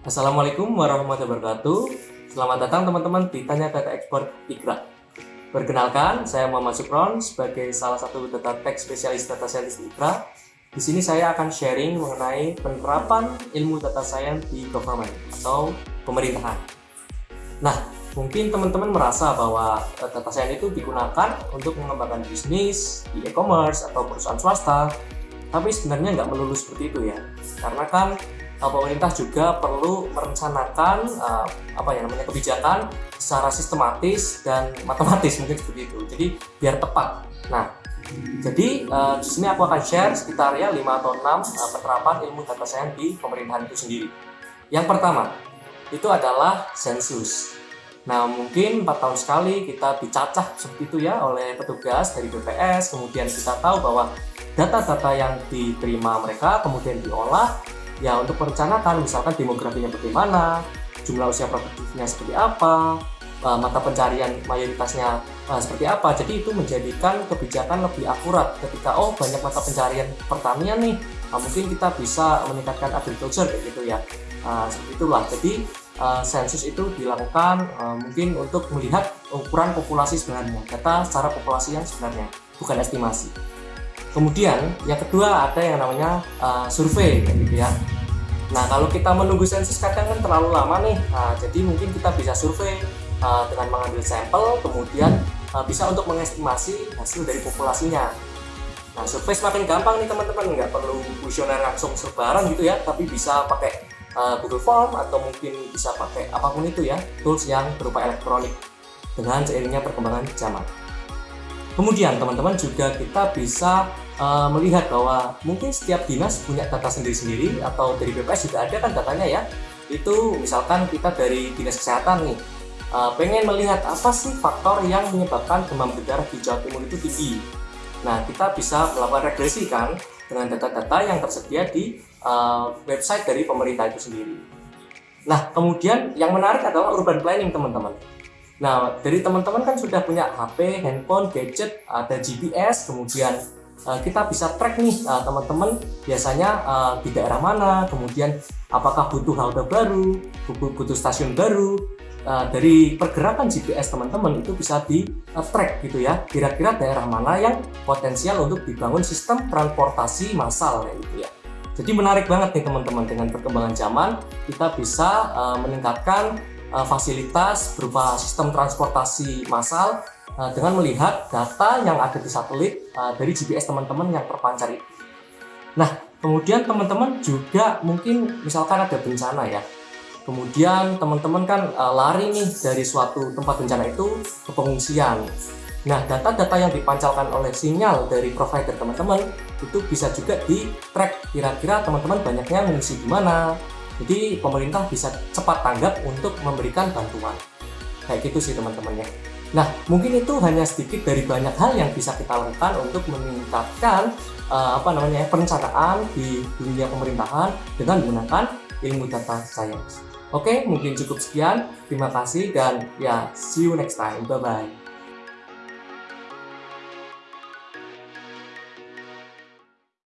Assalamualaikum warahmatullahi wabarakatuh. Selamat datang teman-teman di Tanya Data Ekspor Ikra. Perkenalkan, saya Muhammad Supron sebagai salah satu data tech spesialis data scientist Ikra. Di sini saya akan sharing mengenai penerapan ilmu data science di government atau pemerintahan. Nah, mungkin teman-teman merasa bahwa eh, data science itu digunakan untuk mengembangkan bisnis di e-commerce atau perusahaan swasta, tapi sebenarnya nggak melulu seperti itu ya. Karena kan pemerintah juga perlu merencanakan uh, apa ya namanya kebijakan secara sistematis dan matematis mungkin seperti itu. Jadi biar tepat. Nah, jadi uh, di sini aku akan share sekitar ya 5 atau 6 uh, penerapan ilmu data science di pemerintahan itu sendiri. Yang pertama, itu adalah sensus. Nah, mungkin 4 tahun sekali kita dicacah seperti itu ya oleh petugas dari BPS, kemudian kita tahu bahwa data-data yang diterima mereka kemudian diolah ya untuk merencanakan misalkan demografinya bagaimana, jumlah usia produktifnya seperti apa, uh, mata pencarian mayoritasnya uh, seperti apa. Jadi itu menjadikan kebijakan lebih akurat ketika oh banyak mata pencarian pertanian nih, uh, mungkin kita bisa meningkatkan agriculture kayak gitu ya. Uh, seperti itulah. Jadi uh, sensus itu dilakukan uh, mungkin untuk melihat ukuran populasi sebenarnya, data secara populasi yang sebenarnya, bukan estimasi. Kemudian yang kedua ada yang namanya uh, survei gitu ya. Nah kalau kita menunggu sensus kadang kan terlalu lama nih, nah, jadi mungkin kita bisa survei uh, dengan mengambil sampel, kemudian uh, bisa untuk mengestimasi hasil dari populasinya. Nah survei semakin gampang nih teman-teman, nggak perlu kuesioner langsung sebaran gitu ya, tapi bisa pakai uh, Google Form atau mungkin bisa pakai apa pun itu ya, tools yang berupa elektronik dengan seiringnya perkembangan zaman. Kemudian teman-teman juga kita bisa uh, melihat bahwa mungkin setiap dinas punya data sendiri-sendiri atau dari BPS juga ada kan datanya ya. Itu misalkan kita dari dinas kesehatan nih uh, pengen melihat apa sih faktor yang menyebabkan demam berdarah di Jawa Timur itu tinggi. Nah kita bisa melakukan regresi kan dengan data-data yang tersedia di uh, website dari pemerintah itu sendiri. Nah kemudian yang menarik adalah urban planning teman-teman. Nah, dari teman-teman kan sudah punya HP, handphone, gadget, ada GPS, kemudian uh, kita bisa track nih uh, teman-teman biasanya uh, di daerah mana, kemudian apakah butuh halte baru, butuh, stasiun baru. Dari pergerakan GPS teman-teman itu bisa di track gitu ya, kira-kira daerah mana yang potensial untuk dibangun sistem transportasi massal kayak gitu ya. Jadi menarik banget nih teman-teman dengan perkembangan zaman kita bisa uh, meningkatkan fasilitas berupa sistem transportasi massal uh, dengan melihat data yang ada di satelit uh, dari GPS teman-teman yang terpancar itu. Nah, kemudian teman-teman juga mungkin misalkan ada bencana ya. Kemudian teman-teman kan lari nih dari suatu tempat bencana itu ke pengungsian. Nah, data-data yang dipancarkan oleh sinyal dari provider teman-teman itu bisa juga di track kira-kira teman-teman banyaknya mengungsi di mana, jadi pemerintah bisa cepat tanggap untuk memberikan bantuan. Kayak gitu sih teman-teman ya. Nah, mungkin itu hanya sedikit dari banyak hal yang bisa kita lakukan untuk meningkatkan uh, apa namanya perencanaan di dunia pemerintahan dengan menggunakan ilmu data science. Oke, mungkin cukup sekian. Terima kasih dan ya see you next time. Bye bye.